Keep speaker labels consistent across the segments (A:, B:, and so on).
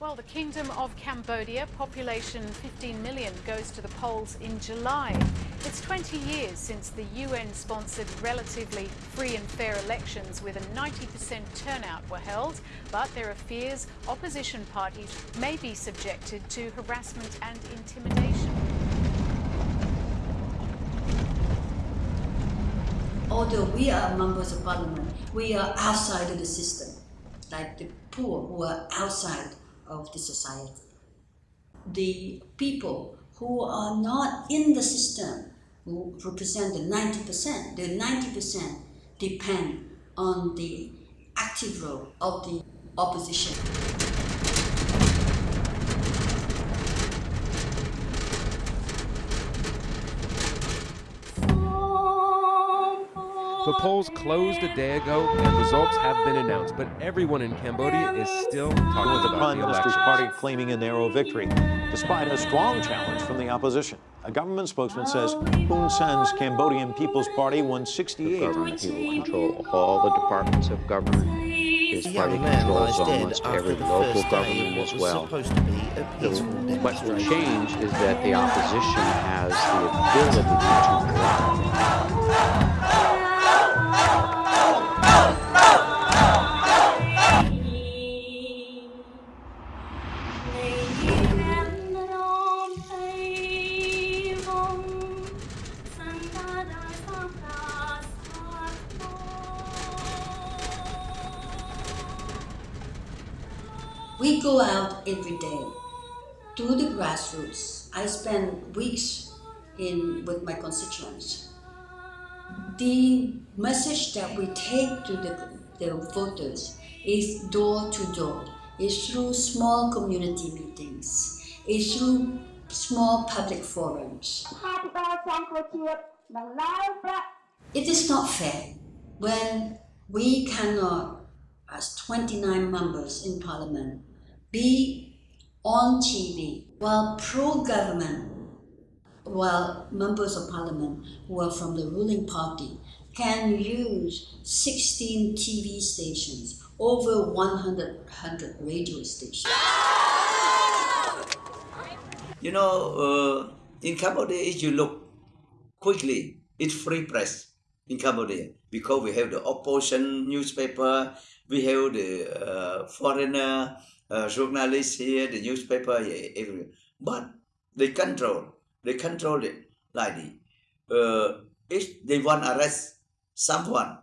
A: Well, the Kingdom of Cambodia, population 15 million, goes to the polls in July. It's 20 years since the UN-sponsored relatively free and fair elections with a 90% turnout were held, but there are fears opposition parties may be subjected to harassment and intimidation.
B: Although we are members of parliament, we are outside of the system, like the poor who are outside of the society. The people who are not in the system, who represent the 90%, the 90% depend on the active role of the opposition.
C: The polls closed a day ago and results have been announced, but everyone in Cambodia is still talking
D: with the
C: about
D: Prime
C: the
D: Minister's party claiming a narrow victory, despite a strong challenge from the opposition. A government spokesman says Hun Sen's Cambodian People's Party won 68.
E: The government. He will control all the departments of government. His
F: The
E: party
F: young man
E: controls almost every local government as well.
F: The, to be a peaceful
E: What will change is that the opposition has the ability to drive.
B: We go out every day to the grassroots. I spend weeks in with my constituents the message that we take to the, the voters is door to door. It's through small community meetings. It's through small public forums. It is not fair when we cannot, as 29 members in parliament, be on TV while pro-government while members of parliament who are from the ruling party can use 16 TV stations, over 100, 100 radio stations.
G: You know, uh, in Cambodia, if you look quickly, it's free press in Cambodia because we have the opposition newspaper, we have the uh, foreigner uh, journalists here, the newspaper everywhere. But they control, they control it like uh, if they want arrest someone,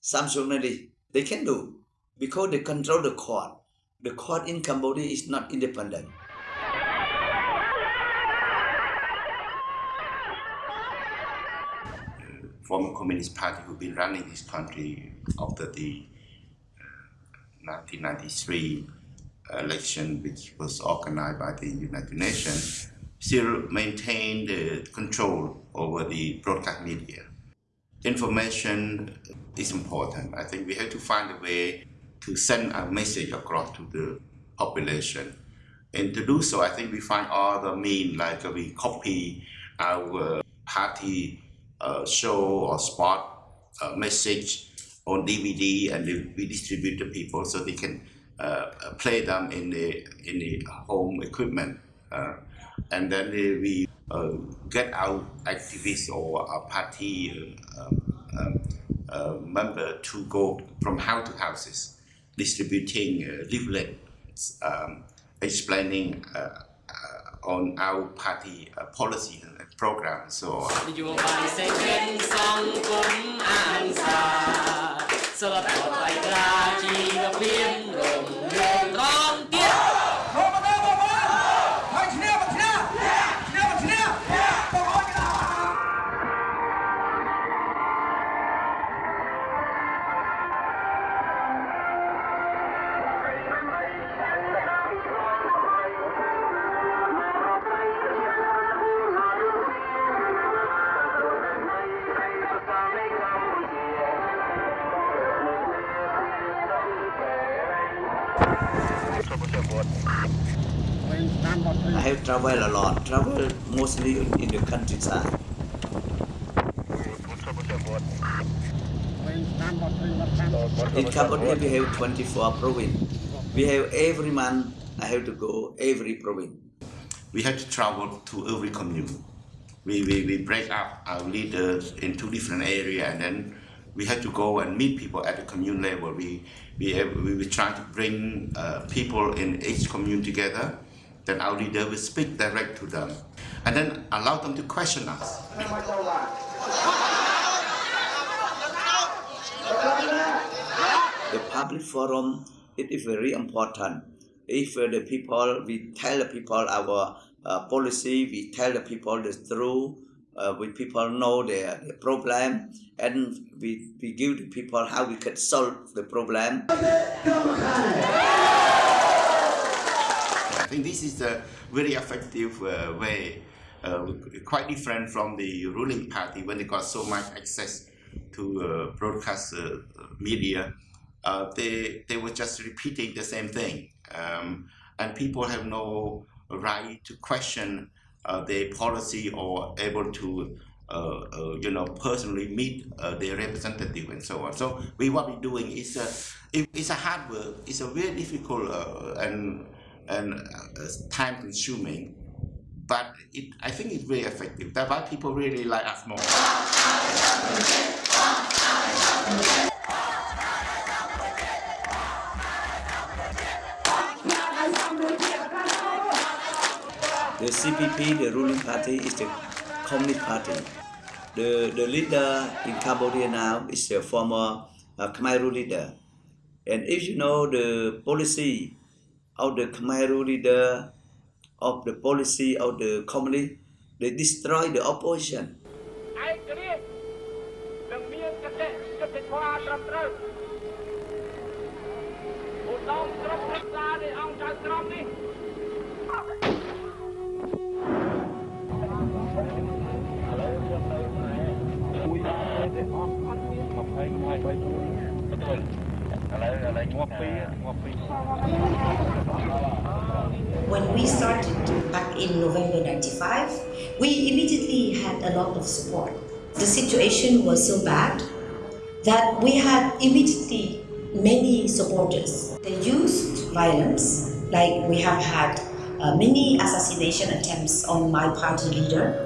G: some journalist, they can do because they control the court. The court in Cambodia is not independent.
H: former Communist Party who've been running this country after the uh, 1993 election, which was organized by the United Nations, still maintain the control over the broadcast media. Information is important. I think we have to find a way to send a message across to the population. And to do so, I think we find all the means, like uh, we copy our party uh, show or spot uh, message on DVD and we distribute to people so they can uh, uh, play them in the in the home equipment Uh, and then uh, we uh, get our activists or our party uh, um, um, uh, member to go from house to houses, distributing uh, leaflets, um, explaining uh, uh, on our party uh, policy and program. So
I: នយោបាយសេដ្ឋកិច្ចសង្គមអានសាសិលធម៌ថ្លៃថ្លាជីវភាពរុងរឿង
G: I have traveled a lot, traveled mostly in the countryside. In Cambodia, we have 24 province. We have every month I have to go every province.
H: We have to travel to every commune. We, we, we break up our leaders in two different areas and then we had to go and meet people at the commune level. We, we, we were trying to bring uh, people in each commune together. Then our leader will speak direct to them and then allow them to question us.
G: The public forum it is very important. If uh, the people, we tell the people our uh, policy, we tell the people the truth, uh, we people know their, their problem, and we, we give the people how we can solve the problem.
H: I think this is a very effective uh, way, uh, quite different from the ruling party when they got so much access to uh, broadcast uh, media. Uh, they, they were just repeating the same thing. Um, and people have no right to question their policy or able to uh, uh, you know, personally meet uh, their representative and so on. So we what we're doing is a, it, it's a hard work. It's a very difficult and and time consuming, but it, I think it's very effective. That's why people really like us more.
G: The CPP, the ruling party, is the Communist Party. The, the leader in Cambodia now is the former uh, Khmer Rouge leader. And if you know the policy of the Khmer Rouge leader, of the policy of the communist, they destroy the opposition.
F: 20 When we started back in November 95, we immediately had a lot of support. The situation was so bad that we had immediately many supporters. They used violence, like we have had uh, many assassination attempts on my party leader.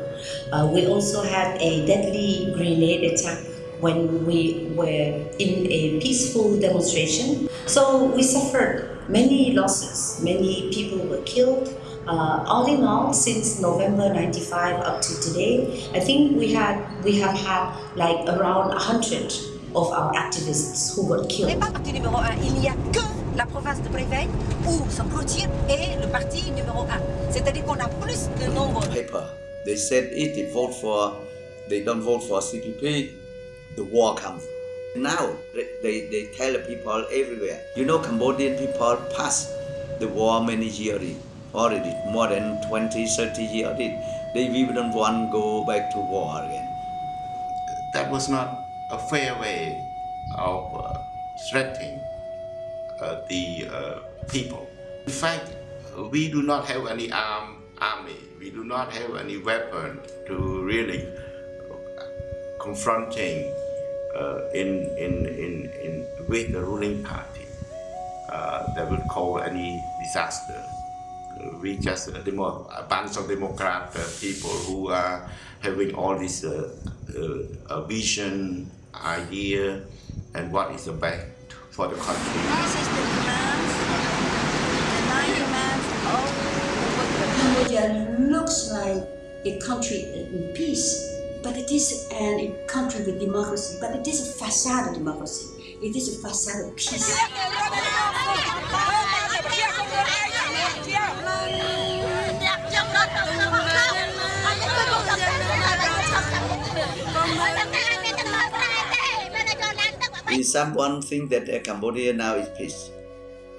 F: Uh, we also had a deadly grenade attack when we were in a peaceful demonstration. So we suffered many losses, many people were killed. Uh, all in all, since November 95 up to today, I think we had we have had like around 100 of our activists who got killed.
J: parti numéro 1, il n'y a que la province de Préveil où Samproutier est le parti numéro 1. C'est-à-dire qu'on a plus de nombre.
G: Paper. They said if they vote for, they don't vote for CPP, the war comes. Now they, they tell people everywhere, you know Cambodian people passed the war many years already, more than 20, 30 years already. They even want to go back to war again.
H: That was not a fair way of uh, threatening uh, the uh, people. In fact, we do not have any armed army. We do not have any weapon to really confronting uh, in, in, in, in, with the ruling party uh, that would cause any disaster. Uh, we just a, demo, a bunch of Democrat uh, people who are having all this uh, uh, vision, idea, and what is the best for the country.
B: Cambodia looks like a country in peace but it is a country with democracy, but it is a facade of democracy. It is a facade of peace.
G: Is someone think that uh, Cambodia now is peace?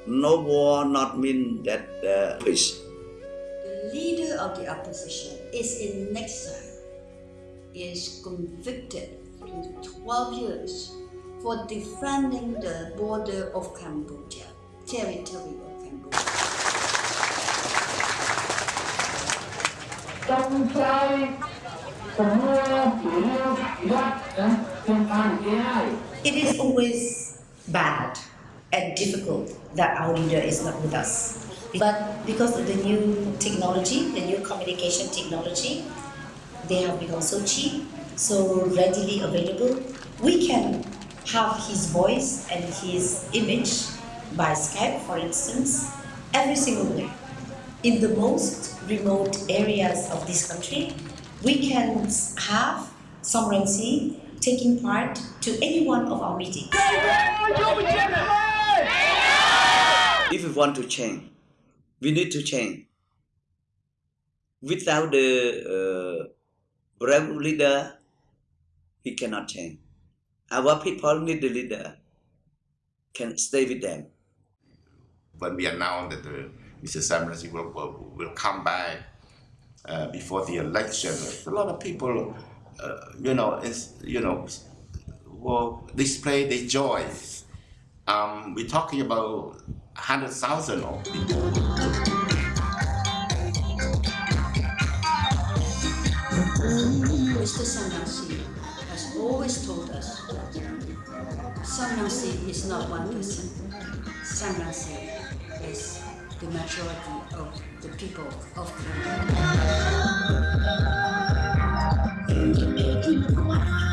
G: No war not mean that uh, peace.
B: The leader of the opposition is in exile is convicted to 12 years for defending the border of Cambodia, territory of Cambodia.
F: It is always bad and difficult that our leader is not with us. But because of the new technology, the new communication technology, they have become so cheap, so readily available. We can have his voice and his image by Skype, for instance, every single day. In the most remote areas of this country, we can have Rainsy taking part to any one of our meetings.
G: If we want to change, we need to change. Without the uh, brave leader, we cannot change. Our people need the leader, can stay with them.
H: When we announced that the, Mr. Sam Rainsy will, will, will come back uh, before the election, a lot of people, uh, you know, is, you know, will display their joy. Um, we're talking about 100,000 of people.
B: Mr. Sam Rainsy has always told us Sam Rainsy is not one person. Sam Rainsy is the majority of the people of
K: At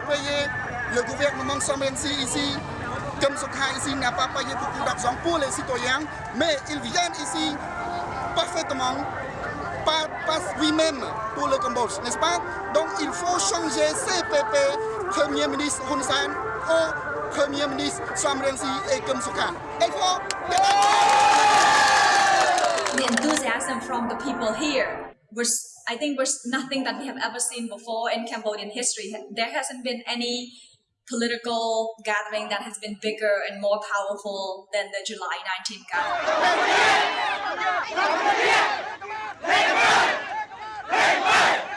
L: pas payer. Le gouvernement Somensi ici, comme cas ici, n'a pas payé beaucoup d'argent pour les citoyens, mais ils viennent ici parfaitement pas, pas lui-même pour le Cambodge, n'est-ce pas? Donc il faut changer CPP, Premier ministre Hun Sen, au Premier ministre Rainsy et Kum Sukha. Il faut...
M: the enthusiasm from the people here was I think was nothing that we have ever seen before in Cambodian history. There hasn't been any political gathering that has been bigger and more powerful than the July 19th gathering.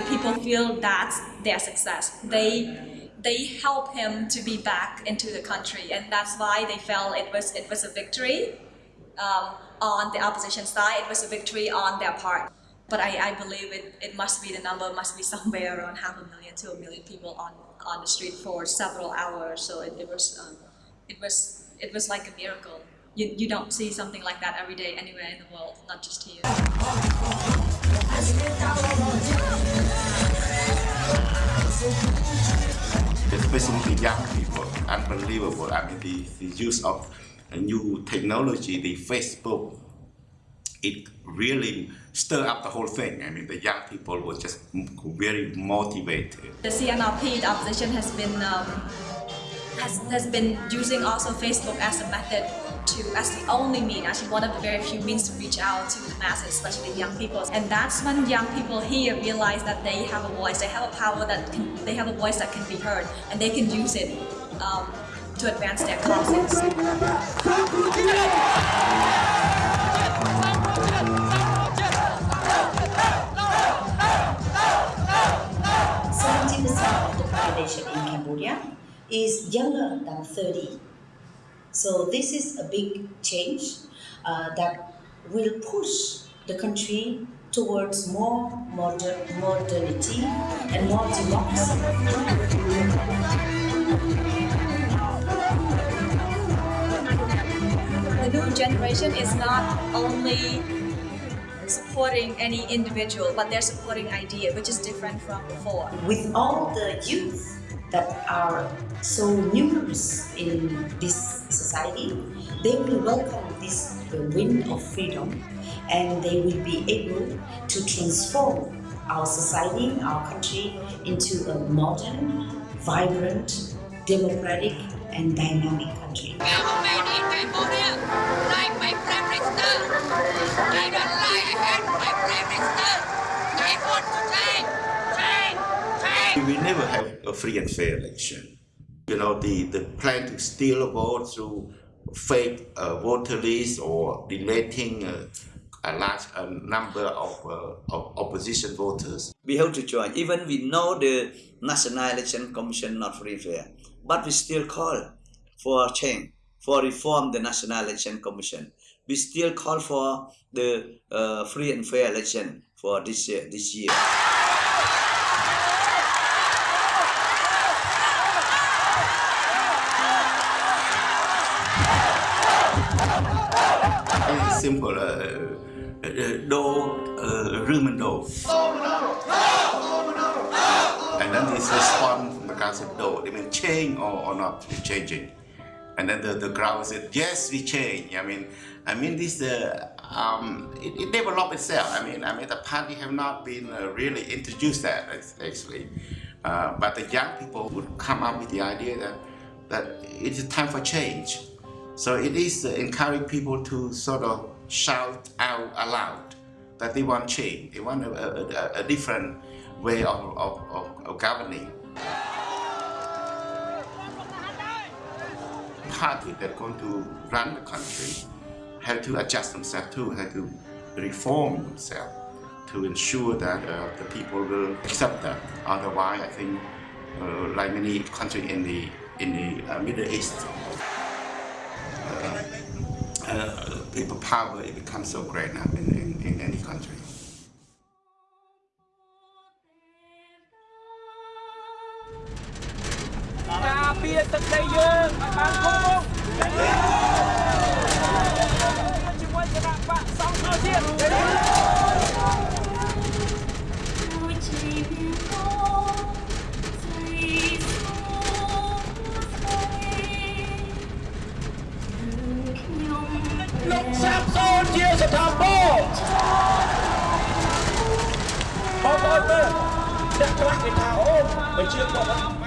M: People feel that's their success. They they help him to be back into the country, and that's why they felt it was it was a victory um, on the opposition side. It was a victory on their part. But I, I believe it, it must be the number must be somewhere around half a million to a million people on, on the street for several hours. So it, it was um, it was it was like a miracle. You, you don't see something like that every day anywhere in the world, not just here.
H: especially the young people, unbelievable. I mean, the, the use of a new technology, the Facebook, it really stirred up the whole thing. I mean, the young people were just very motivated.
M: The CNRP, the opposition, has been um, has, has been using also Facebook as a method to as the only mean, actually one of the very few means to reach out to the masses, especially young people. And that's when young people here realize that they have a voice, they have a power that can, they have a voice that can be heard, and they can use it um, to advance their causes.
F: Population in Cambodia is younger than 30. So this is a big change uh, that will push the country towards more moder modernity and more democracy.
M: The new generation is not only supporting any individual, but they're supporting idea, which is different from before.
F: With all the youth that are so numerous in this society, they will welcome this wind of freedom and they will be able to transform our society, our country into a modern, vibrant, democratic, and dynamic
H: We never have a free and fair election. You know, the, the plan to steal a vote through fake uh, voter lists or deleting uh, a large uh, number of, uh, of opposition voters.
G: We have to join. Even we know the National Election Commission not free fair, but we still call for change, for reform the National Election Commission. We still call for the uh, free and fair election for this year. This year.
H: Simple. Do, uh, Rumendo. And then this response from the do, they mean change or, or not changing. And then the, the crowd said, yes, we change. I mean, I mean this, uh, um, it, it developed itself. I mean, I mean, the party have not been uh, really introduced that actually. Uh, but the young people would come up with the idea that, that it is time for change. So it is uh, encouraging people to sort of shout out aloud that they want change. They want a, a, a different way of, of, of, of governing. Party that going to run the country have to adjust themselves too, have to reform themselves to ensure that uh, the people will accept that. Otherwise, I think, uh, like many countries in the in the uh, Middle East, uh, uh, people power it becomes so great now in, in, in any country.
K: ពារទឹកដីយើង
I: ឲ្យបានគង់វង្សជាមួយគណៈបកសង្គ្រោះជាតិលោ
K: កសាប់សូនជាស្ថាបពបងប្អូនមើលអ្នកខ្លះគេថាអូបើជាគាត់